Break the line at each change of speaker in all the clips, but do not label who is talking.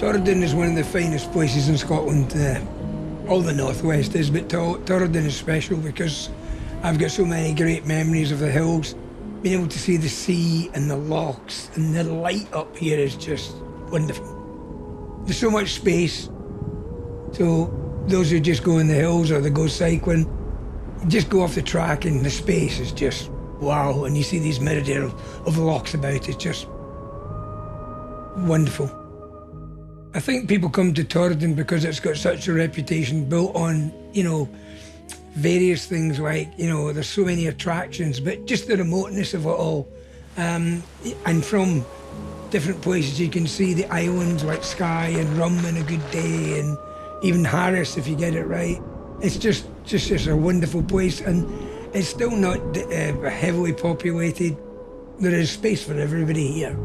Torridon is one of the finest places in Scotland. Uh, all the northwest is, but Torridon is special because I've got so many great memories of the hills. Being able to see the sea and the lochs and the light up here is just wonderful. There's so much space. So those who just go in the hills or they go cycling, just go off the track and the space is just wow. And you see these myriad of, of lochs about, it's just wonderful. I think people come to Torridon because it's got such a reputation built on, you know, various things like, you know, there's so many attractions, but just the remoteness of it all. Um, and from different places, you can see the islands like Skye and Rum in a good day, and even Harris if you get it right. It's just, just, just a wonderful place, and it's still not uh, heavily populated. There is space for everybody here.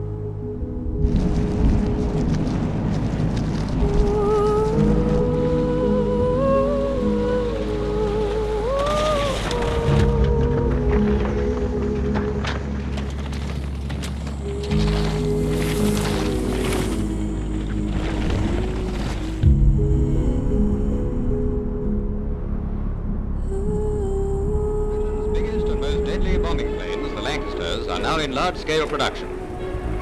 Large-scale production.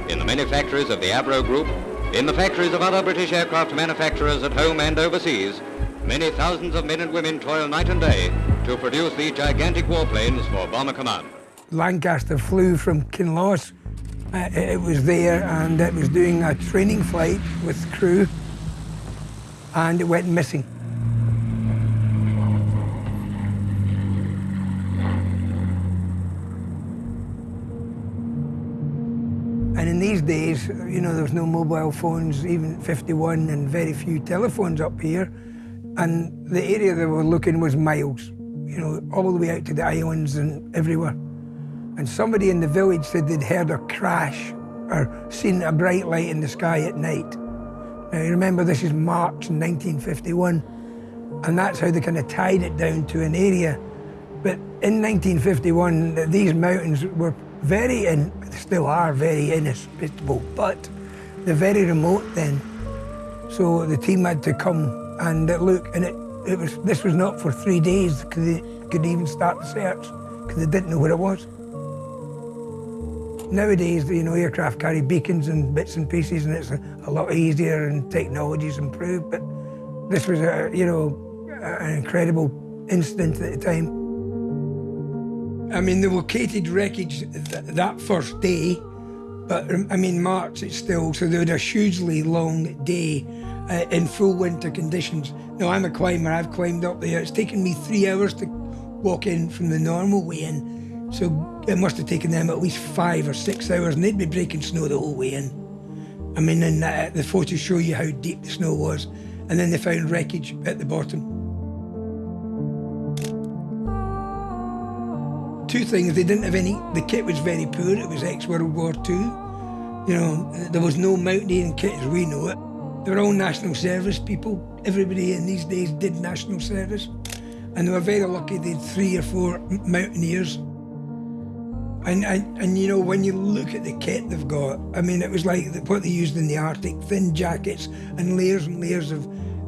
In the many factories of the Avro Group, in the factories of other British aircraft manufacturers at home and overseas, many thousands of men and women toil night and day to produce these gigantic warplanes for Bomber Command.
Lancaster flew from Kinloss. Uh, it was there and it was doing a training flight with crew and it went missing. And in these days, you know, there was no mobile phones, even 51, and very few telephones up here. And the area they were looking was miles, you know, all the way out to the islands and everywhere. And somebody in the village said they'd heard a crash or seen a bright light in the sky at night. Now, you remember this is March 1951, and that's how they kind of tied it down to an area. But in 1951, these mountains were very, and still are very inhospitable, but they're very remote then. So the team had to come and uh, look, and it, it was this was not for three days because they could even start the search because they didn't know where it was. Nowadays, you know, aircraft carry beacons and bits and pieces, and it's a, a lot easier and technology's improved. But this was a, you know, an incredible incident at the time. I mean, they located wreckage th that first day, but I mean, March it's still, so they had a hugely long day uh, in full winter conditions. Now, I'm a climber, I've climbed up there. It's taken me three hours to walk in from the normal way in. So it must have taken them at least five or six hours, and they'd be breaking snow the whole way in. I mean, and uh, the photos show you how deep the snow was. And then they found wreckage at the bottom. Two things. They didn't have any, the kit was very poor. It was ex-World War II. You know, there was no mountaineering kit as we know it. They were all national service people. Everybody in these days did national service. And they were very lucky they had three or four mountaineers. And, and, and, you know, when you look at the kit they've got, I mean, it was like what they used in the Arctic, thin jackets and layers and layers of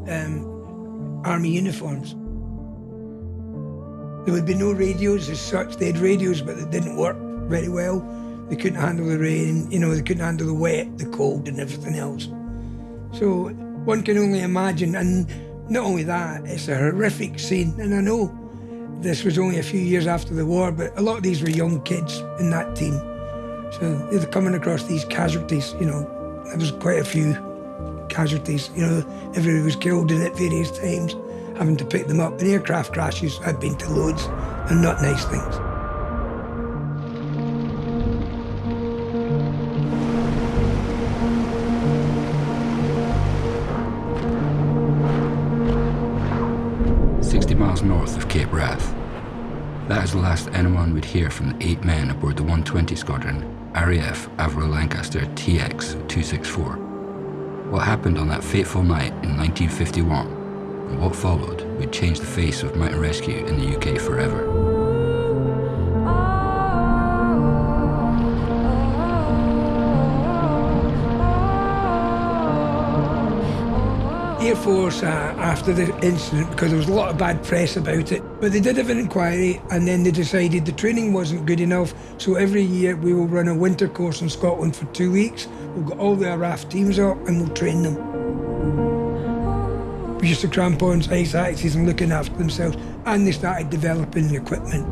um, army uniforms. There would be no radios as such. They had radios, but they didn't work very well. They couldn't handle the rain, you know, they couldn't handle the wet, the cold, and everything else. So one can only imagine. And not only that, it's a horrific scene. And I know this was only a few years after the war, but a lot of these were young kids in that team. So they're coming across these casualties, you know. There was quite a few casualties, you know, everybody was killed in at various times having to pick them up. And aircraft crashes, I've been to loads, and not nice things.
Sixty miles north of Cape Wrath. That is the last anyone would hear from the eight men aboard the 120 Squadron, RAF Avro Lancaster TX-264. What happened on that fateful night in 1951 and what followed would change the face of mountain rescue in the UK forever.
Air Force uh, after the incident because there was a lot of bad press about it. But they did have an inquiry and then they decided the training wasn't good enough. So every year we will run a winter course in Scotland for two weeks. We'll get all the RAF teams up and we'll train them. We used to crampons, ice axes and looking after themselves and they started developing the equipment.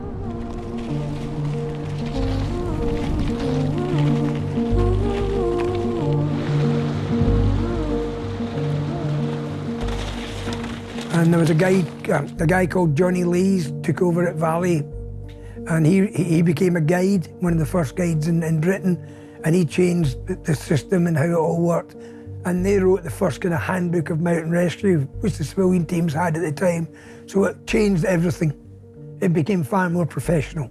And there was a guy, uh, a guy called Johnny Lees took over at Valley, and he he became a guide, one of the first guides in, in Britain, and he changed the system and how it all worked. And they wrote the first kind of handbook of mountain rescue, which the civilian teams had at the time. So it changed everything. It became far more professional.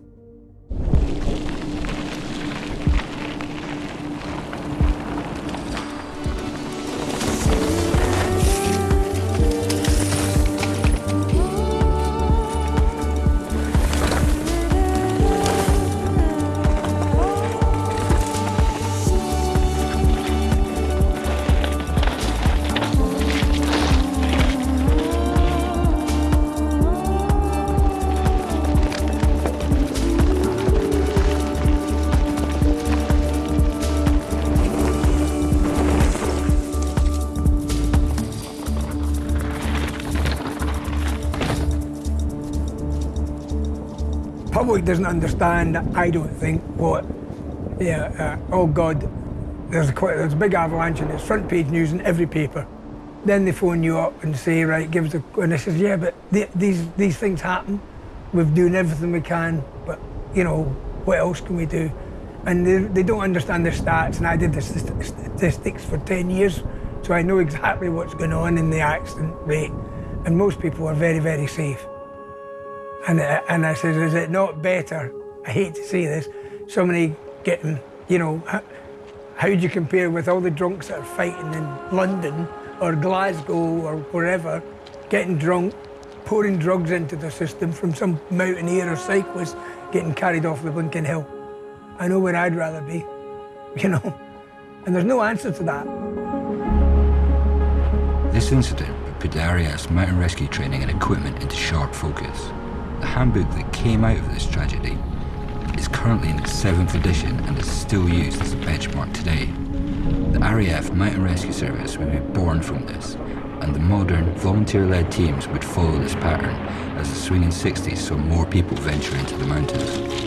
Public doesn't understand, I don't think, what, yeah, uh, oh God, there's a, quite, there's a big avalanche and it's front page news in every paper. Then they phone you up and say, right, give us a, and I says, yeah, but th these, these things happen. We've doing everything we can, but, you know, what else can we do? And they, they don't understand the stats, and I did the statistics for 10 years, so I know exactly what's going on in the accident rate. And most people are very, very safe. And, uh, and I said, is it not better, I hate to say this, somebody getting, you know, how, do you compare with all the drunks that are fighting in London or Glasgow or wherever, getting drunk, pouring drugs into the system from some mountaineer or cyclist getting carried off the blinking hill. I know where I'd rather be, you know, and there's no answer to that.
This incident put the mountain rescue training and equipment into sharp focus. The handbook that came out of this tragedy is currently in its seventh edition and is still used as a benchmark today. The RAF Mountain Rescue Service would be born from this, and the modern, volunteer-led teams would follow this pattern as the swinging 60s saw more people venture into the mountains.